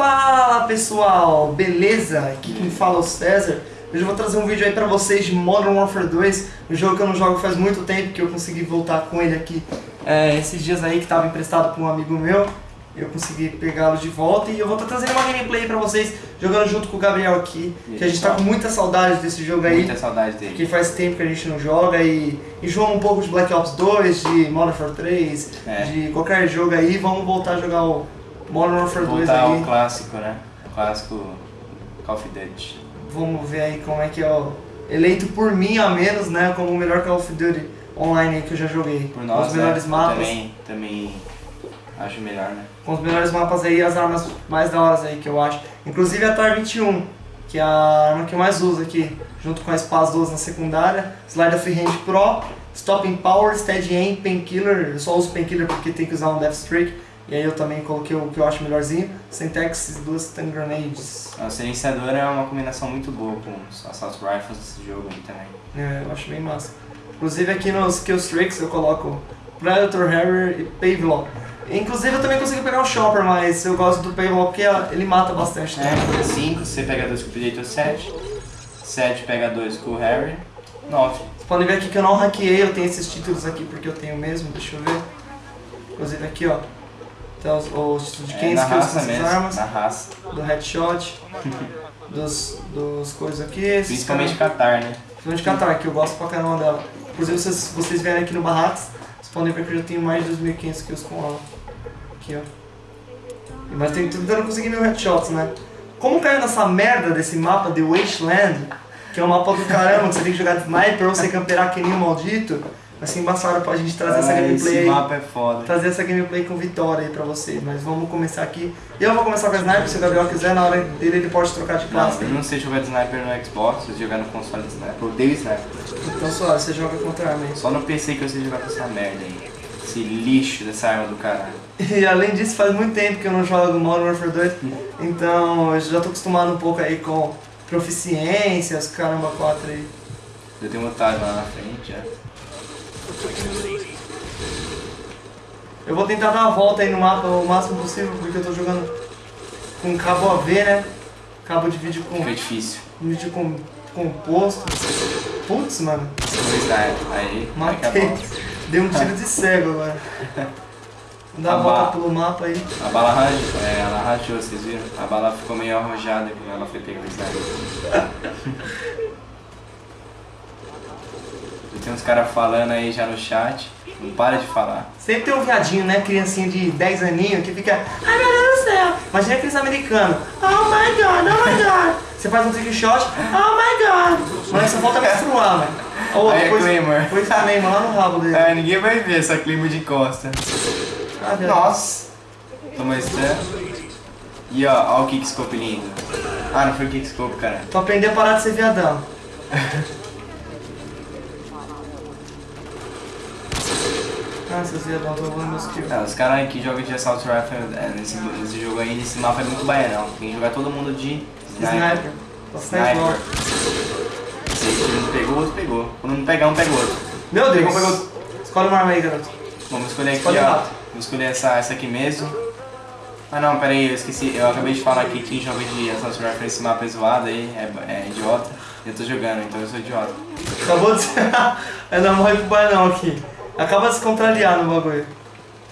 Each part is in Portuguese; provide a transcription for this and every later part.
Fala pessoal, beleza? Aqui quem fala é o César. Hoje eu vou trazer um vídeo aí pra vocês de Modern Warfare 2, um jogo que eu não jogo faz muito tempo, que eu consegui voltar com ele aqui é, esses dias aí, que estava emprestado por um amigo meu. Eu consegui pegá-lo de volta e eu vou estar trazendo uma gameplay pra vocês, jogando junto com o Gabriel aqui, que a gente tá com muita saudade desse jogo aí. Muita saudade dele. Que faz tempo que a gente não joga e enjoa um pouco de Black Ops 2, de Modern Warfare 3, É. de qualquer jogo aí, vamos voltar a jogar o Modern Warfare 2 Voltar aí. ao clássico, né? O clássico Call of Duty. Vamos ver aí como é que é o eleito por mim a menos, né, como o melhor Call of Duty online aí que eu já joguei. Por com nós, os melhores né? mapas, Também, também acho melhor, né? com os melhores mapas aí, as armas mais da hora aí que eu acho. Inclusive a TAR 21, que é a arma que eu mais uso aqui, junto com a Spaz 12 na secundária, Slide of Hand Pro, Stopping Power, Steady Aim, Painkiller, eu só uso Painkiller porque tem que usar um Death Streak, e aí eu também coloquei o que eu acho melhorzinho, Syntax e duas Stun Grenades. O silenciador é uma combinação muito boa com os Assault Rifles desse jogo aí também. É, eu acho bem massa. Inclusive aqui nos Killstreaks eu coloco Predator, Harrier e Pavlov. Inclusive eu também consegui pegar o Chopper, mas eu gosto do Pavlov porque ele mata bastante. Né? É, 5, você pega 2 com o Predator 7. 7 pega 2 com o Harry. 9. Vocês podem ver aqui que eu não hackeei, eu tenho esses títulos aqui porque eu tenho mesmo, deixa eu ver. Inclusive aqui ó, tem os, os títulos de É, quem usa raça essas mesmo, armas, na raça. do headshot, dos, dos coisas aqui, Principalmente caras- Qatar, né? Principalmente Qatar, que eu gosto pra caramba dela. Inclusive, se vocês, vocês vierem aqui no Barracks, vocês podem ver que eu já tenho mais de 2.500 kills com ela. Aqui, ó. Mas tem- tentando conseguir mil headshots, né? Como caiu nessa merda desse mapa de Wasteland, que é um mapa do caramba, que você tem que jogar de sniper ou você camperar que nem um maldito, vai ser embaçado pra gente trazer essa Ah, gameplay Esse mapa é foda. Trazer essa gameplay com vitória aí pra vocês. Mas vamos começar aqui. Eu vou começar com a sniper, se o Gabriel quiser, na hora dele ele pode trocar de Não, classe. eu não sei jogar de sniper no Xbox, sei jogar no console de sniper. Eu odeio sniper. Então suave, você joga contra a arma aí. Só no PC que eu sei jogar com essa merda aí. Esse lixo dessa arma do caralho. E além disso, faz muito tempo que eu não jogo Modern Warfare 2, então eu já tô acostumado um pouco aí com proficiências, caramba, 4 aí. Eu tenho um otário lá na frente já. Eu vou tentar dar uma volta aí no mapa o máximo possível, porque eu tô jogando com cabo AV, né? Cabo de vídeo com Fica difícil. vídeo com, composto. Putz, mano, No. Aí, a matei. Dei um tiro de cego agora. Dá A uma volta pelo mapa aí. A bala rachou, é, ela rachou, vocês viram? A bala ficou meio arrojada ela foi pegar o sniper. Tem uns caras falando aí já no chat. Não para de falar. Sempre tem um viadinho, né? Criancinha de 10 aninhos que fica. Ai meu Deus do céu! Imagina aqueles americanos. Oh my god, oh my god! Você faz um trick shot, oh my god! Mas só falta menstruar, mano. Ou Aí é depois, Claymore. depois também, mano, lá no rabo dele. É, ninguém vai ver essa clima de costa. Ah. Nossa! Toma stun. E ó, ó o kickscope lindo. Ah, não foi o kickscope, cara. Tu aprender a parar de ser viadão. Ah, roubando meus kills. Não, os caras que jogam de Assault Rifle é, nesse, nesse jogo aí, nesse mapa é muito baianão. Tem que jogar todo mundo de sniper. Sniper. Sniper. Se um pegou, outro pegou. Quando não pegar, um pega o outro. Meu Deus! pegou. Escolhe uma arma aí, garoto. Vamos escolher aqui, Escolhe ó. Vamos escolher essa, essa aqui mesmo. Ah não, pera aí, eu esqueci. Eu acabei de falar que quem joga de Assault Rifle nesse mapa é zoado aí, é, é idiota. Eu tô jogando, então eu sou idiota. Acabou de ser. é não morre pro bairro aqui. Acaba de se contrariar no bagulho.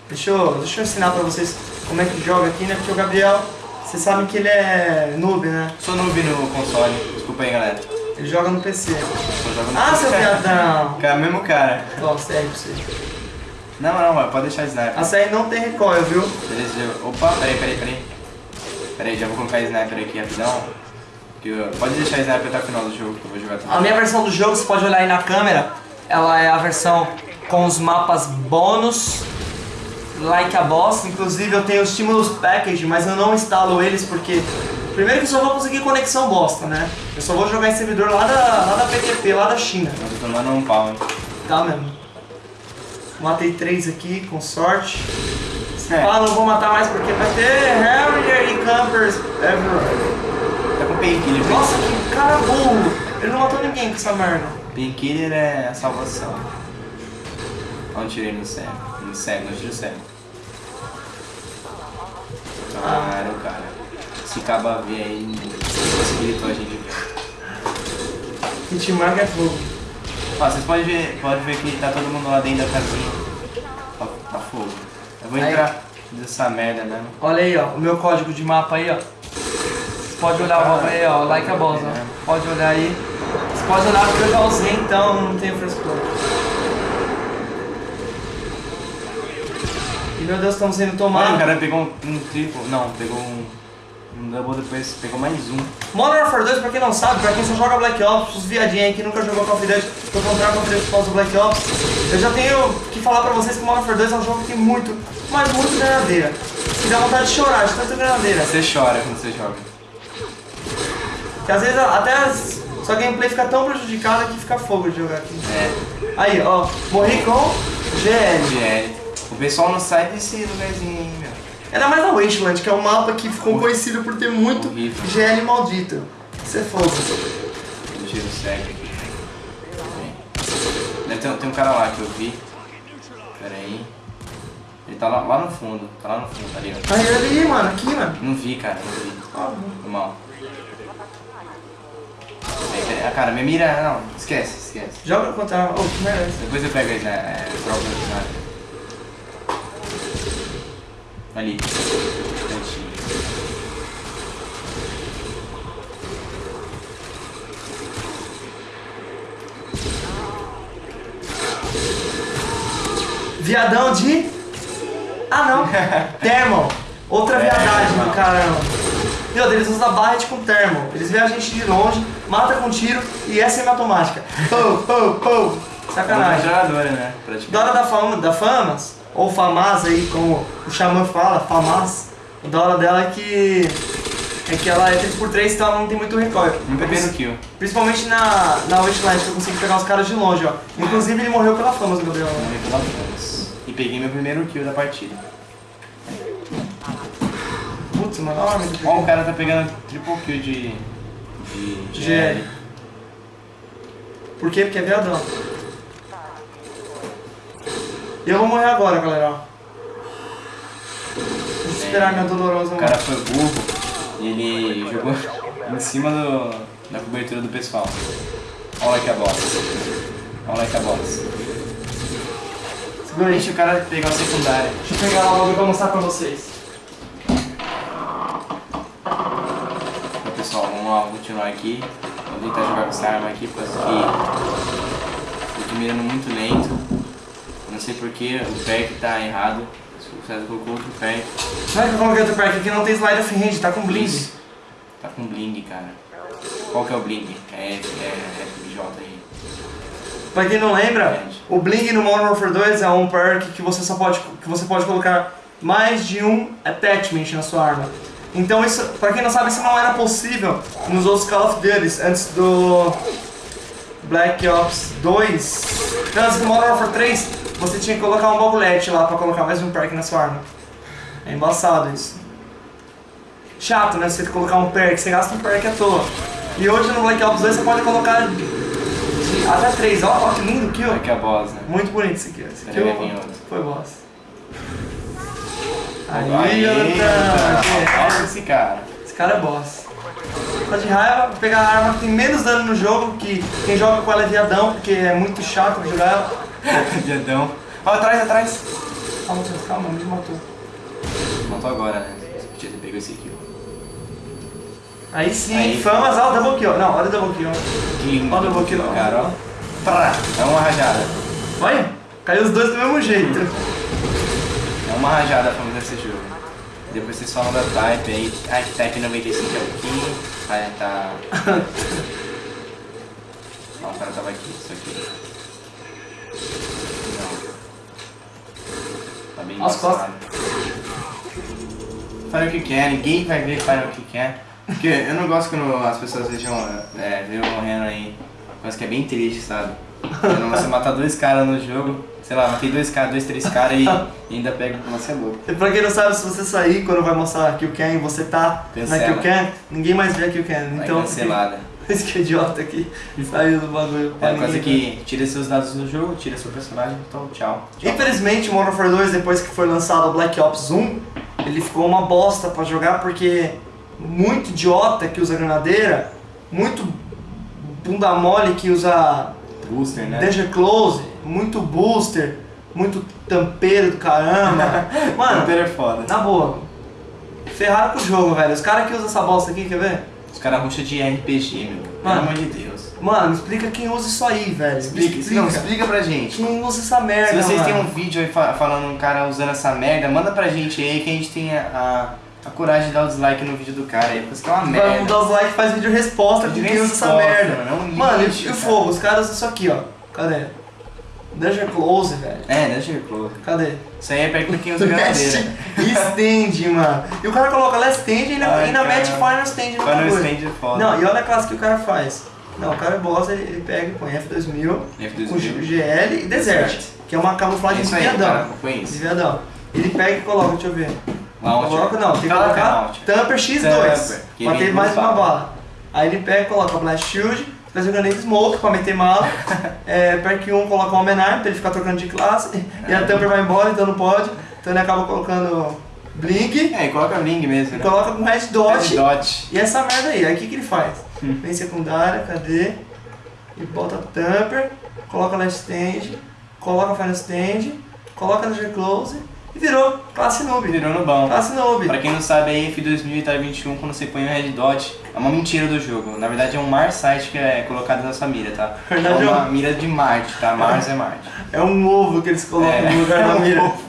Deixa eu, deixa eu ensinar pra vocês como é que joga aqui, né? Porque o Gabriel, vocês sabem que ele é noob, né? Sou noob no console, desculpa aí galera. Ele joga no PC. Só jogo no Ah, seu PC. viadão! Cara, mesmo cara. Ó, sério pra você. Não, não, mano, pode deixar sniper. A série não tem recoil, viu? Beleza. Opa, peraí, peraí, peraí. Peraí, já vou colocar sniper aqui rapidão. Pode deixar sniper até o final do jogo, que eu vou jogar tudo. A minha versão do jogo, você pode olhar aí na câmera, ela é a versão com os mapas bônus, like a boss. Inclusive eu tenho o Stimulus Package, mas eu não instalo eles porque... Primeiro que eu só vou conseguir conexão bosta, né? Eu só vou jogar em servidor lá da, lá da PTP, lá da China. Eu tô tomando um pau, hein. Tá mesmo. Matei três aqui, com sorte. É. Ah, não vou matar mais porque vai ter Harrier e Campers everywhere. Tá com painkiller. Nossa, que cara burro! Ele não matou ninguém com essa merda. Painkiller é a salvação. Onde tirei no cego? No cego, no tiro cego. Claro, cara. esse caba ver aí possibilitou a gente. Hitmark é fogo. Ó, vocês podem ver, pode ver que tá todo mundo lá dentro da casinha. Ó, tá fogo. Eu vou Aí. entrar nessa merda mesmo. Olha aí, ó, o meu código de mapa aí, ó. Você pode olhar o mapa aí, ó, like a boss, ó. Pode olhar aí. Você pode olhar porque eu já usei, então não tem frescura. E meu Deus, estamos sendo Mano, o tomados. cara pegou um, um triplo. Não, pegou um. Um double depois pegou mais um. Modern Warfare 2, pra quem não sabe, pra quem só joga Black Ops, os viadinhos aí que nunca jogou Call of Duty, tô comprando Call of Duty por causa do Black Ops, eu já tenho que falar pra vocês que Modern Warfare 2 é um jogo que tem muito, mas muito granadeira. Que dá vontade de chorar de tanta granadeira. Você chora quando você joga. Que às vezes até as, sua gameplay fica tão prejudicada que fica fogo de jogar aqui. É, Aí, ó, morri com GL. GL. O pessoal não sai desse lugarzinho aí, meu. Ainda mais a Wasteland, que é um mapa que ficou conhecido por ter muito Horrível. GL maldito. Isso é fogo. O tiro cego aqui. Deve ter, tem um cara lá que eu vi. Pera aí. Ele tá lá, lá no fundo. Tá lá no fundo, tá ali, ó. Aí, ali, mano, aqui, mano. Não vi, cara, não vi. Foi mal. Ah, cara, minha mira. Não, esquece, esquece. Joga contra. Oh, que merda. Depois eu pego aí, né? É. Ali. Viadão de. Ah não! Thermal! Outra É, viadagem do caramba. Meu Deus, eles usam barret com thermal. Eles veem a gente de longe, mata com tiro e é semi-automática. Pou, pou, pou. Uma Sacanagem. jogadora, né? Da, fama, da Famas, ou Famas aí, como o Xamã fala, Famas, o da hora dela é que. É que ela é 3x3, então ela não tem muito recoil. Um primeiro kill. Principalmente na, na Wasteland, que eu consigo pegar os caras de longe, ó. Inclusive ele morreu pela Famas, meu Deus. Morri pela Fãs. E peguei meu primeiro kill da partida. Putz, mano, ó, meu Ó, o cara tá pegando triple kill de. de. GL. Por quê? Porque é viadão. E eu vou morrer agora, galera, ó. Vou esperar minha dolorosa O cara foi burro e ele jogou em cima do, da cobertura do pessoal. Olha que a boss. Olha que a boss. Segura aí, Deixa o cara pegar o secundário. Deixa eu pegar lá logo pra mostrar pra vocês. Então, pessoal, vamos lá, continuar aqui. Vou tentar jogar com essa arma aqui, porque eu tô mirando muito lento. Sei porque o perk tá errado. O César colocou outro perk. Não é que eu coloquei outro perk aqui, não tem slide of range, tá com blind. Tá com bling, cara. Qual que é o bling? É, é, é FBJ aí. Pra quem não lembra, o Bling no Modern Warfare 2 é um perk que você só pode que você pode colocar mais de um attachment na sua arma. Então isso, pra quem não sabe, isso não era possível nos outros Call of Duty antes do Black Ops 2. Então, antes do Modern Warfare 3, você tinha que colocar um bobulete lá pra colocar mais um perk na sua arma. É embaçado isso. Chato, né? Você colocar um perk, você gasta um perk à toa. E hoje no Black Ops 2 você pode colocar até três. Ó, ó que lindo kill. Aqui é a boss, né? Muito bonito esse kill. Esse kill outro. foi boss. Aí, Jonathan. Olha esse cara. Esse cara é boss. Tá de raiva, pegar a arma que tem menos dano no jogo, que quem joga com ela é viadão, porque é muito chato jogar ela. Diadão. Ó, atrás, atrás. Calma, Matheus, calma, me matou. Matou agora, né? Podia ter pego esse kill. Aí sim, Aí. famas, ó, double kill. Não, olha o double kill. Que lindo. Olha o double kill, cara, ó. Prá. É uma rajada. Olha, caiu os dois do mesmo jeito. É uma rajada fazer esse jogo. Depois vocês falam da type aí. Ah, que type 95 é o que? Ah, tá. Não, o cara tava aqui, isso aqui. Não. Tá bem As embaçado. Fale o que quer, ninguém vai ver fale o que quer. Porque eu não gosto quando as pessoas vejam, é, vejam morrendo aí. Coisa que é bem triste, sabe? Quando você matar dois caras no jogo, sei lá, matei dois caras, dois, três caras e, e ainda pega você é louco. E pra quem não sabe, se você sair quando vai mostrar a Kill Cam e você tá na Cancela. Kill Cam, ninguém mais vê a Kill Cam. Vai Então, cancelada. esse que é idiota aqui saiu do bagulho. É uma coisa que tira seus dados do jogo, tira seu personagem, então tchau. tchau. Infelizmente, o Modern Warfare 2, depois que foi lançado o Black Ops 1, ele ficou uma bosta pra jogar porque muito idiota que usa granadeira, muito bunda mole que usa Booster, né? danger close, muito booster, muito tampeiro do caramba. Mano, Hunter é foda. na boa, ferraram com o jogo, velho. Os caras que usam essa bosta aqui, quer ver? Os caras ruxam de RPG, meu. Pelo Mano. amor de Deus. Mano, explica quem usa isso aí, velho. Me Explica, não, explica pra gente. Quem usa essa merda, Se vocês mano. têm um vídeo aí fa- falando um cara usando essa merda, manda pra gente aí que a gente tenha a, a coragem de dar o dislike no vídeo do cara aí, porque é uma merda. dar os likes, faz vídeo resposta Vídeo quem usa essa merda. mano, é um Mano, lixo, e o fogo? Os caras usam isso aqui, ó. Cadê? Danger Close, velho. É, eu close. Cadê? Isso aí é pra quem usa granadeira. Stand, mano. E o cara coloca last stand e ainda, Ai, ainda cara. mete final stand no Final bagulho. stand é foda. Não, e olha a classe que o cara faz. Não, o cara é boss, ele, ele pega e põe F2000 F2000. com GL e Desert, Desert. que é uma camuflagem de viadão. De viadão. Ele pega e coloca, deixa eu ver. Launcher. Coloca não, tem que Coloca colocar launcher. Tamper X2 Tamper, pra ter mais uma bala. Aí ele pega e coloca Blast Shield, faz o Granade Smoke pra meter mala. é, Perk 1 coloca o Almenar pra ele ficar trocando de classe. E a Tamper vai embora, então não pode. Então ele acaba colocando Blink É, e coloca Bling mesmo, né? coloca com Red Dot. Red Dot. E essa merda aí, aí o que, que ele faz? Hum. Vem secundária, cadê? E bota Tamper, coloca Last Stand, coloca Final Stand, coloca Danger Close e virou classe noob. Virou no bom. Classe noob. Pra quem não sabe aí, F2000 e TAR 21, quando você põe o Red Dot, é uma mentira do jogo. Na verdade é um Mars site que é colocado na sua mira, tá? É Verdade, uma é um- mira de Marte, tá? Mars é Marte. É um ovo que eles colocam É. no lugar da mira.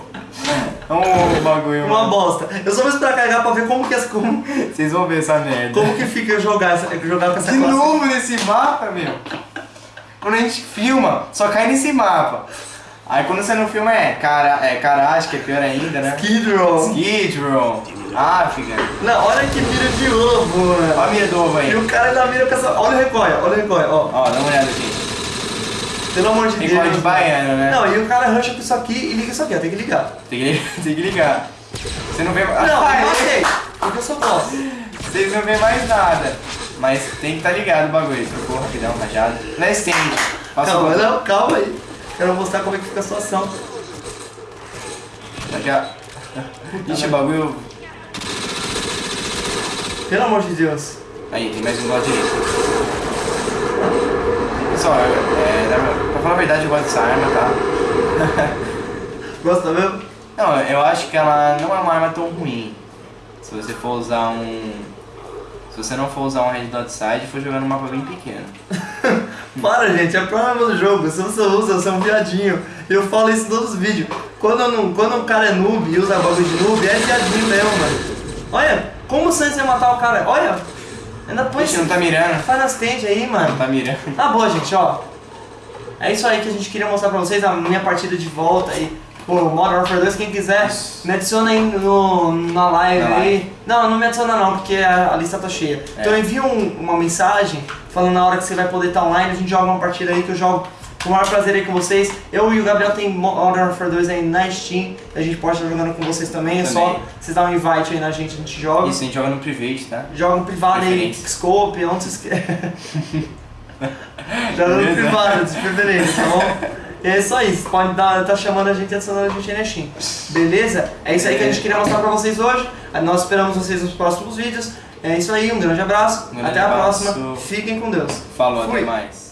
É um bagulho, Uma mano. bosta. Eu só vou esperar carregar pra ver como que, as- como, Vocês vão ver essa merda. como que fica eu jogar, essa, eu jogar com essa De classe. novo nesse mapa, meu. Quando a gente filma, só cai nesse mapa. Aí quando você não filma é, cara, é caralho, que é pior ainda, né? Skid Row. Skid Row, África. Não, olha que mira de ovo, mano. Olha a mira do ovo aí. E o cara ainda mira com essa. Olha o recoil, olha o recoil, ó. Ó, dá uma olhada aqui. Pelo amor de Tem Deus. de baiano, né? Não, e o cara rusha com isso aqui e liga isso aqui, ó. Tem que ligar. Tem que, tem que ligar. Você não vê Não, Ah, eu não sei. Porque eu sou boss. Vocês não vê mais nada. Mas tem que estar ligado o bagulho. Trocou rapidão, rajado. Last stand. Passa Calma, não, calma aí. Quero mostrar como é que fica a situação. Aqui, ó. Ixi, o bagulho. Pelo amor de Deus. Aí, tem mais um do lado direito. Pessoal, é, é, pra falar a verdade, eu gosto dessa arma, tá? Gosta mesmo? Não, eu acho que ela não é uma arma tão ruim. Se você for usar um. Se você não for usar um Red Dot Side e for jogar num mapa bem pequeno. Para, gente, é problema do jogo. Se você usa, você é um viadinho. Eu falo isso em todos os vídeos. Quando, não, quando um cara é noob e usa bagulho de noob, é viadinho mesmo, mano. Olha, como o Sans ia matar o cara? Olha, ainda põe Ixi, não tá mirando. Faz nas stand aí, mano. Não tá mirando. Tá bom, gente, ó. É isso aí que a gente queria mostrar pra vocês, a minha partida de volta aí. Pô, Modern Warfare 2, quem quiser, Isso. me adiciona aí no, na live Na aí. Não, não me adiciona não, porque a, a lista tá cheia. É. Então envia um- uma mensagem falando na hora que você vai poder estar online, a gente joga uma partida aí que eu jogo com o maior prazer aí com vocês. Eu e o Gabriel tem Modern Warfare 2 aí na Steam, a gente pode estar jogando com vocês também, é só vocês dar um invite aí na gente, a gente joga. Isso, a gente joga no private, tá? Joga no privado aí. Xscope, onde vocês querem. Joga no privado, de preferência, tá bom? É isso aí, você pode dar, tá chamando a gente, adicionando a gente na Steam. Beleza? É isso aí que a gente queria mostrar pra vocês hoje. Nós esperamos vocês nos próximos vídeos. É isso aí, um grande abraço. Um grande até a abraço. próxima. Fiquem com Deus. Falou, Fui. até mais.